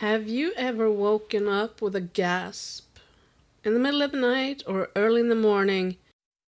Have you ever woken up with a gasp in the middle of the night or early in the morning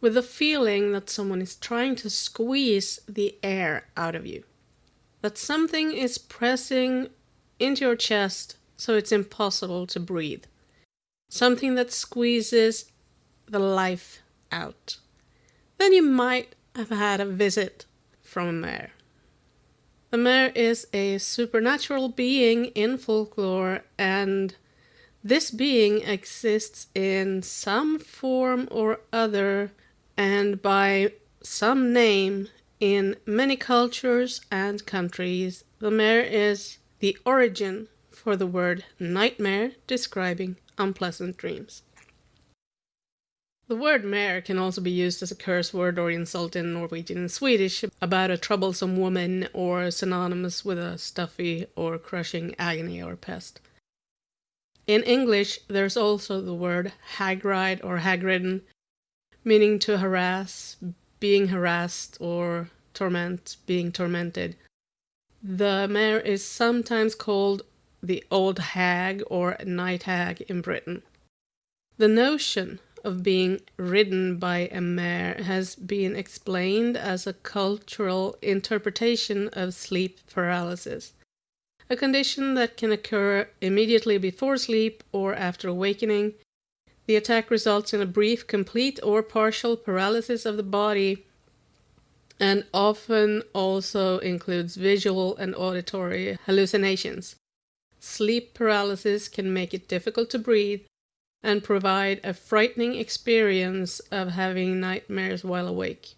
with the feeling that someone is trying to squeeze the air out of you? That something is pressing into your chest so it's impossible to breathe. Something that squeezes the life out. Then you might have had a visit from a. The mare is a supernatural being in folklore, and this being exists in some form or other and by some name in many cultures and countries. The mare is the origin for the word nightmare, describing unpleasant dreams. The word mare can also be used as a curse word or insult in Norwegian and Swedish about a troublesome woman or synonymous with a stuffy or crushing agony or pest. In English, there's also the word hag-ride or hag-ridden, meaning to harass, being harassed, or torment, being tormented. The mare is sometimes called the old hag or night hag in Britain. The notion of being ridden by a mare has been explained as a cultural interpretation of sleep paralysis, a condition that can occur immediately before sleep or after awakening. The attack results in a brief, complete, or partial paralysis of the body and often also includes visual and auditory hallucinations. Sleep paralysis can make it difficult to breathe, and provide a frightening experience of having nightmares while awake.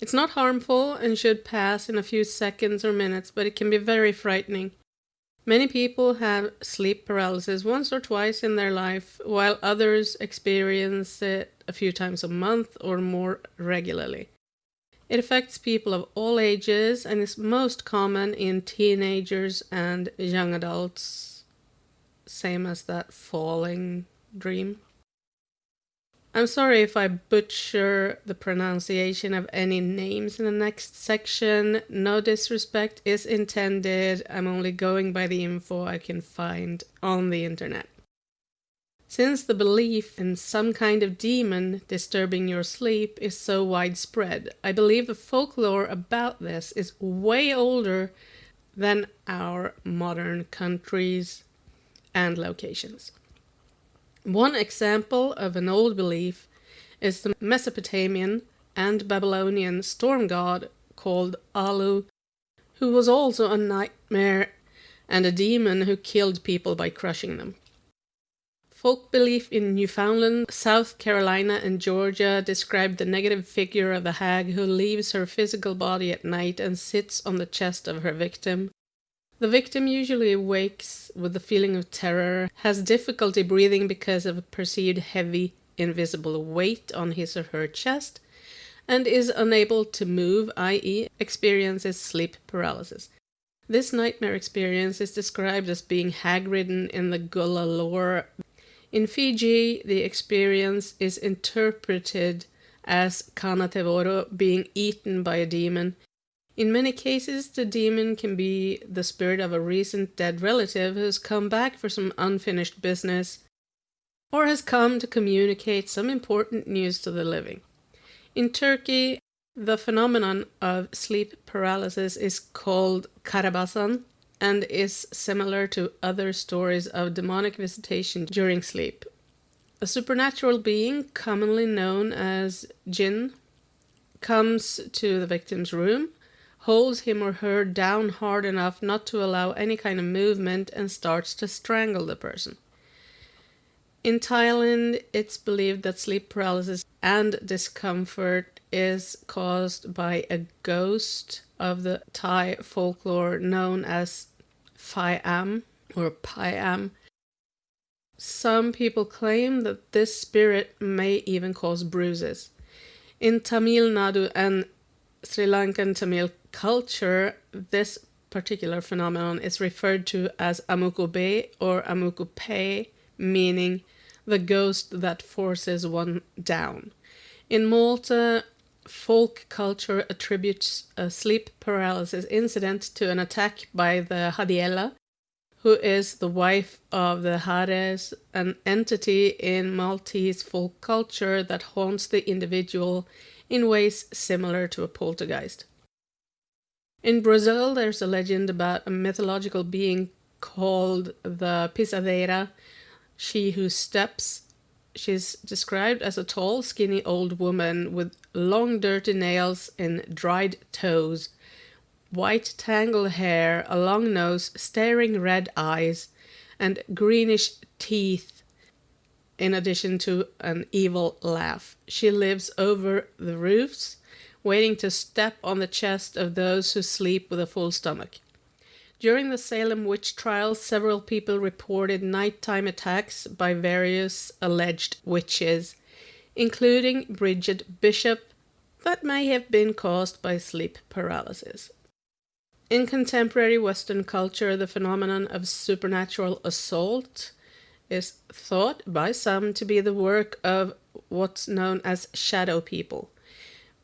It's not harmful and should pass in a few seconds or minutes, but it can be very frightening. Many people have sleep paralysis once or twice in their life, while others experience it a few times a month or more regularly. It affects people of all ages and is most common in teenagers and young adults same as that falling dream. I'm sorry if I butcher the pronunciation of any names in the next section. No disrespect is intended. I'm only going by the info I can find on the internet. Since the belief in some kind of demon disturbing your sleep is so widespread, I believe the folklore about this is way older than our modern countries and locations. One example of an old belief is the Mesopotamian and Babylonian storm god called Alu, who was also a nightmare and a demon who killed people by crushing them. Folk belief in Newfoundland, South Carolina, and Georgia described the negative figure of the hag who leaves her physical body at night and sits on the chest of her victim, the victim usually wakes with a feeling of terror, has difficulty breathing because of a perceived heavy, invisible weight on his or her chest, and is unable to move, i.e., experiences sleep paralysis. This nightmare experience is described as being hag-ridden in the Gullah lore. In Fiji, the experience is interpreted as Kana Tevoro being eaten by a demon in many cases, the demon can be the spirit of a recent dead relative who has come back for some unfinished business or has come to communicate some important news to the living. In Turkey, the phenomenon of sleep paralysis is called karabasan and is similar to other stories of demonic visitation during sleep. A supernatural being, commonly known as jinn, comes to the victim's room holds him or her down hard enough not to allow any kind of movement and starts to strangle the person. In Thailand, it's believed that sleep paralysis and discomfort is caused by a ghost of the Thai folklore known as Phai Am or Pai Am. Some people claim that this spirit may even cause bruises. In Tamil Nadu and Sri Lankan Tamil culture, this particular phenomenon is referred to as amukube or amukupe, meaning the ghost that forces one down. In Malta, folk culture attributes a sleep paralysis incident to an attack by the Haddiela, who is the wife of the Hades, an entity in Maltese folk culture that haunts the individual in ways similar to a poltergeist. In Brazil, there's a legend about a mythological being called the Pisadeira, she who steps. She's described as a tall, skinny old woman with long, dirty nails and dried toes white tangled hair, a long nose, staring red eyes, and greenish teeth, in addition to an evil laugh. She lives over the roofs, waiting to step on the chest of those who sleep with a full stomach. During the Salem witch trials, several people reported nighttime attacks by various alleged witches, including Bridget Bishop, that may have been caused by sleep paralysis. In contemporary Western culture, the phenomenon of supernatural assault is thought by some to be the work of what's known as shadow people.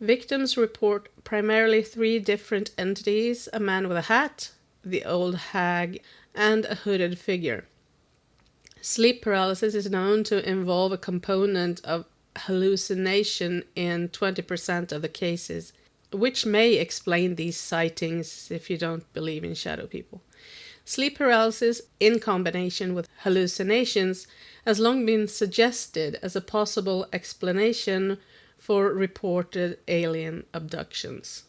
Victims report primarily three different entities a man with a hat, the old hag, and a hooded figure. Sleep paralysis is known to involve a component of hallucination in 20% of the cases which may explain these sightings if you don't believe in shadow people. Sleep paralysis in combination with hallucinations has long been suggested as a possible explanation for reported alien abductions.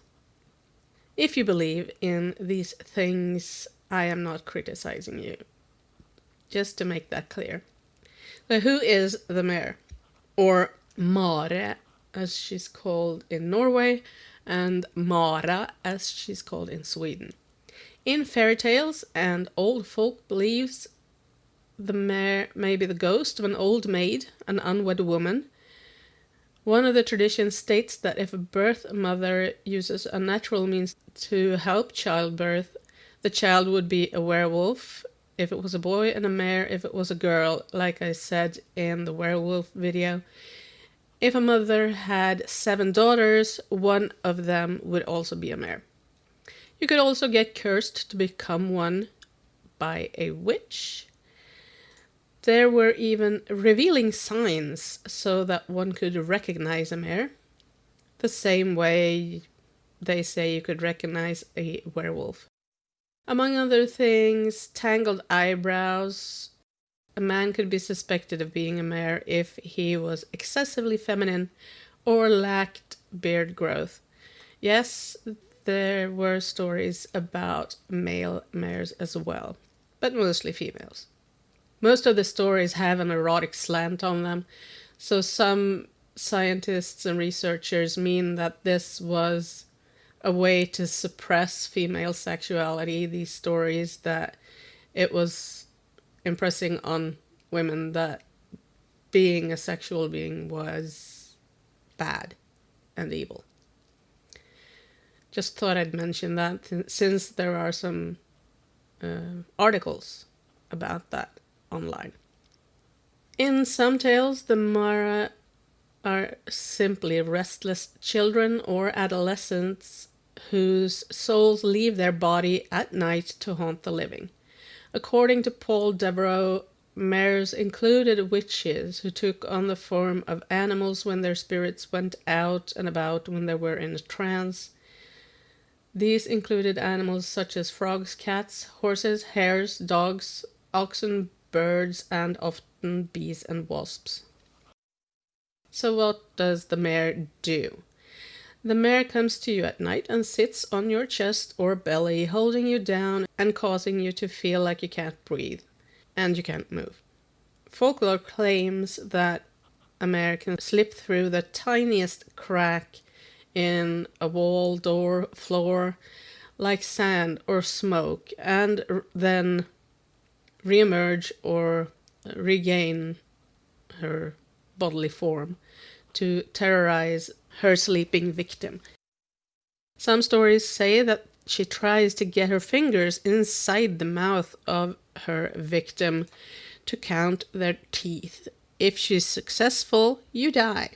If you believe in these things, I am not criticizing you. Just to make that clear. So, who is the mare? Or Mare, as she's called in Norway, and Mara, as she's called in Sweden. In fairy tales and old folk beliefs, the mare may be the ghost of an old maid, an unwed woman. One of the traditions states that if a birth mother uses unnatural means to help childbirth, the child would be a werewolf if it was a boy and a mare if it was a girl, like I said in the werewolf video. If a mother had seven daughters, one of them would also be a mare. You could also get cursed to become one by a witch. There were even revealing signs so that one could recognize a mare. The same way they say you could recognize a werewolf. Among other things, tangled eyebrows, a man could be suspected of being a mare if he was excessively feminine or lacked beard growth. Yes, there were stories about male mares as well, but mostly females. Most of the stories have an erotic slant on them, so some scientists and researchers mean that this was a way to suppress female sexuality, these stories that it was impressing on women that being a sexual being was bad and evil. Just thought I'd mention that since there are some uh, articles about that online. In some tales, the Mara are simply restless children or adolescents whose souls leave their body at night to haunt the living. According to Paul Devereux, mares included witches who took on the form of animals when their spirits went out and about when they were in a trance. These included animals such as frogs, cats, horses, hares, dogs, oxen, birds, and often bees and wasps. So, what does the mare do? The mare comes to you at night and sits on your chest or belly, holding you down and causing you to feel like you can't breathe and you can't move. Folklore claims that a mare can slip through the tiniest crack in a wall, door, floor, like sand or smoke, and then reemerge or regain her bodily form to terrorize her sleeping victim. Some stories say that she tries to get her fingers inside the mouth of her victim to count their teeth. If she's successful, you die.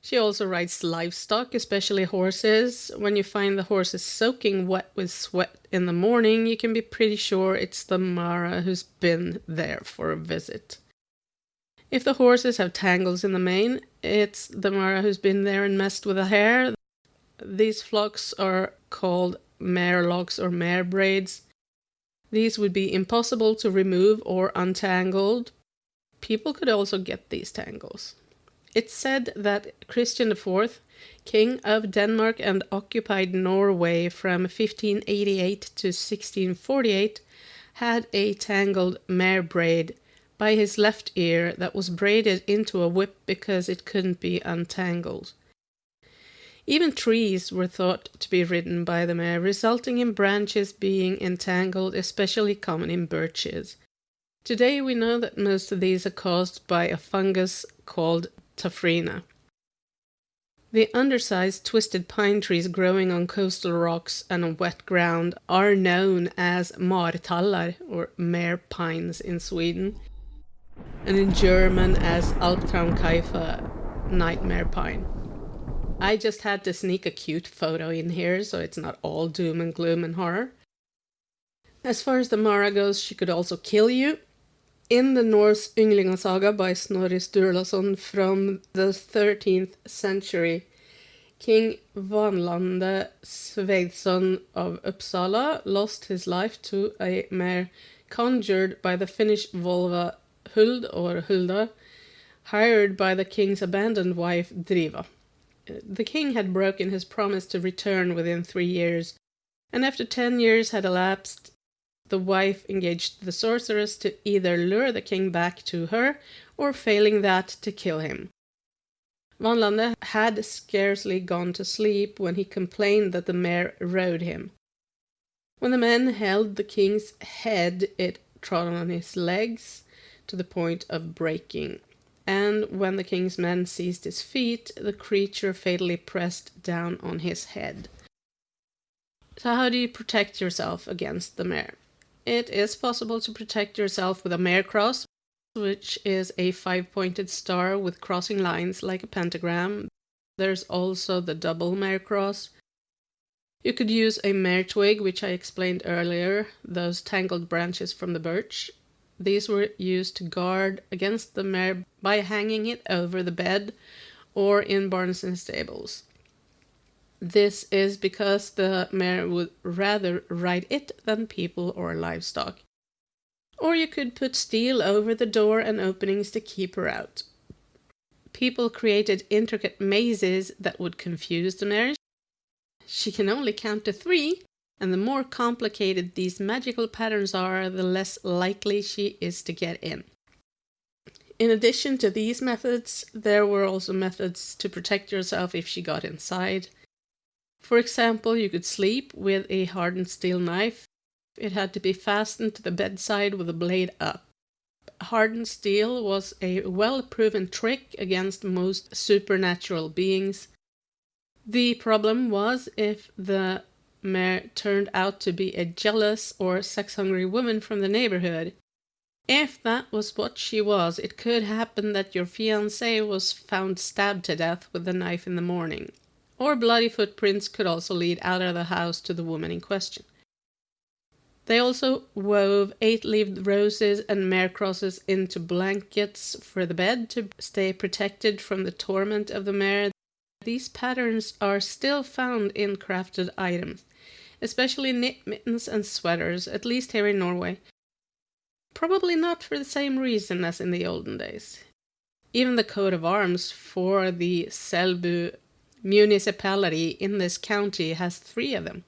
She also rides livestock, especially horses. When you find the horses soaking wet with sweat in the morning, you can be pretty sure it's the Mara who's been there for a visit. If the horses have tangles in the mane, it's the Mara who's been there and messed with the hair. These flocks are called mare locks or mare braids. These would be impossible to remove or untangled. People could also get these tangles. It's said that Christian IV, King of Denmark and occupied Norway from 1588 to 1648, had a tangled mare braid by his left ear that was braided into a whip because it couldn't be untangled. Even trees were thought to be ridden by the mare, resulting in branches being entangled, especially common in birches. Today we know that most of these are caused by a fungus called Taphrina. The undersized twisted pine trees growing on coastal rocks and on wet ground are known as martallar or mare pines in Sweden and in German as Albtraumkiefer nightmare pine. I just had to sneak a cute photo in here so it's not all doom and gloom and horror. As far as the Mara goes, she could also kill you, in the Norse Ynglingasaga by Snorri Sturlason from the 13th century, King Vanlande Sveinsson of Uppsala lost his life to a mare conjured by the Finnish Volva Huld or Hulda, hired by the king's abandoned wife Driva. The king had broken his promise to return within three years, and after ten years had elapsed, the wife engaged the sorceress to either lure the king back to her, or failing that, to kill him. Vanlande had scarcely gone to sleep when he complained that the mare rode him. When the men held the king's head, it trod on his legs to the point of breaking, and when the king's men seized his feet, the creature fatally pressed down on his head. So, how do you protect yourself against the mare? It is possible to protect yourself with a mare cross, which is a five-pointed star with crossing lines like a pentagram. There's also the double mare cross. You could use a mare twig, which I explained earlier, those tangled branches from the birch. These were used to guard against the mare by hanging it over the bed or in barns and stables. This is because the mare would rather ride it than people or livestock. Or you could put steel over the door and openings to keep her out. People created intricate mazes that would confuse the mare. She can only count to three, and the more complicated these magical patterns are, the less likely she is to get in. In addition to these methods, there were also methods to protect yourself if she got inside. For example, you could sleep with a hardened steel knife. It had to be fastened to the bedside with the blade up. Hardened steel was a well proven trick against most supernatural beings. The problem was if the mare turned out to be a jealous or sex hungry woman from the neighborhood. If that was what she was, it could happen that your fiancé was found stabbed to death with a knife in the morning or bloody footprints could also lead out of the house to the woman in question. They also wove eight-leaved roses and mare crosses into blankets for the bed to stay protected from the torment of the mare. These patterns are still found in crafted items, especially knit mittens and sweaters, at least here in Norway. Probably not for the same reason as in the olden days. Even the coat of arms for the Selbu municipality in this county has three of them.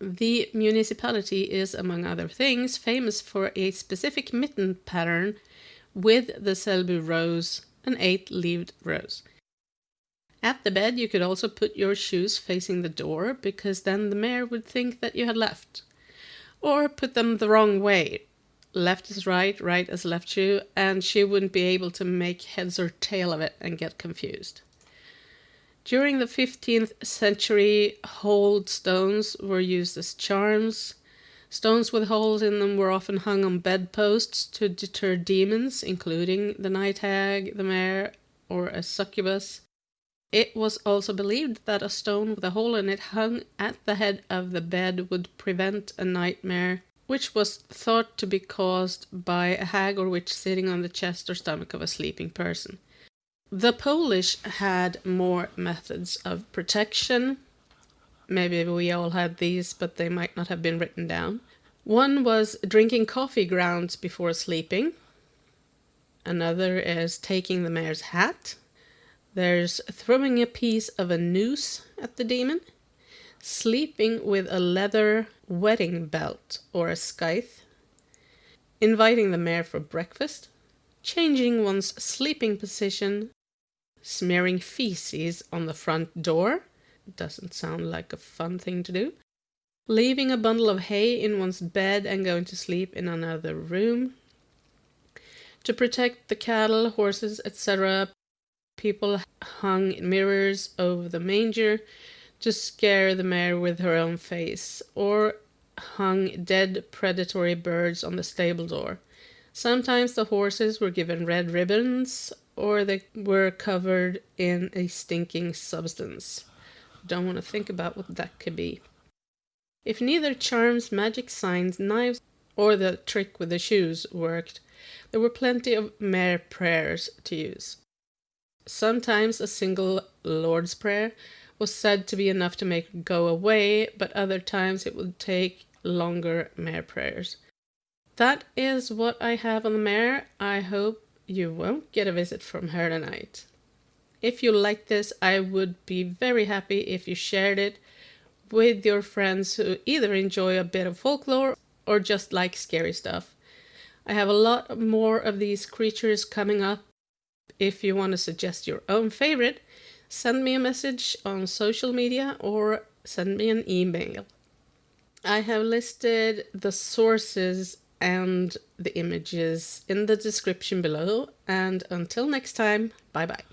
The municipality is, among other things, famous for a specific mitten pattern with the Selbu rose, an eight-leaved rose. At the bed you could also put your shoes facing the door, because then the mare would think that you had left. Or put them the wrong way. Left is right, right is left shoe, and she wouldn't be able to make heads or tail of it and get confused. During the 15th century, holed stones were used as charms. Stones with holes in them were often hung on bedposts to deter demons, including the night hag, the mare, or a succubus. It was also believed that a stone with a hole in it hung at the head of the bed would prevent a nightmare, which was thought to be caused by a hag or witch sitting on the chest or stomach of a sleeping person. The Polish had more methods of protection. Maybe we all had these, but they might not have been written down. One was drinking coffee grounds before sleeping. Another is taking the mare's hat. There's throwing a piece of a noose at the demon, sleeping with a leather wedding belt or a scythe, inviting the mayor for breakfast, changing one's sleeping position, smearing feces on the front door. Doesn't sound like a fun thing to do. Leaving a bundle of hay in one's bed and going to sleep in another room. To protect the cattle, horses, etc., People hung mirrors over the manger to scare the mare with her own face, or hung dead predatory birds on the stable door. Sometimes the horses were given red ribbons, or they were covered in a stinking substance. Don't want to think about what that could be. If neither charms, magic signs, knives, or the trick with the shoes worked, there were plenty of mare prayers to use. Sometimes a single Lord's Prayer was said to be enough to make it go away, but other times it would take longer mare prayers. That is what I have on the mare. I hope you won't get a visit from her tonight. If you like this, I would be very happy if you shared it with your friends who either enjoy a bit of folklore or just like scary stuff. I have a lot more of these creatures coming up if you want to suggest your own favorite, send me a message on social media or send me an email. I have listed the sources and the images in the description below. And until next time, bye bye.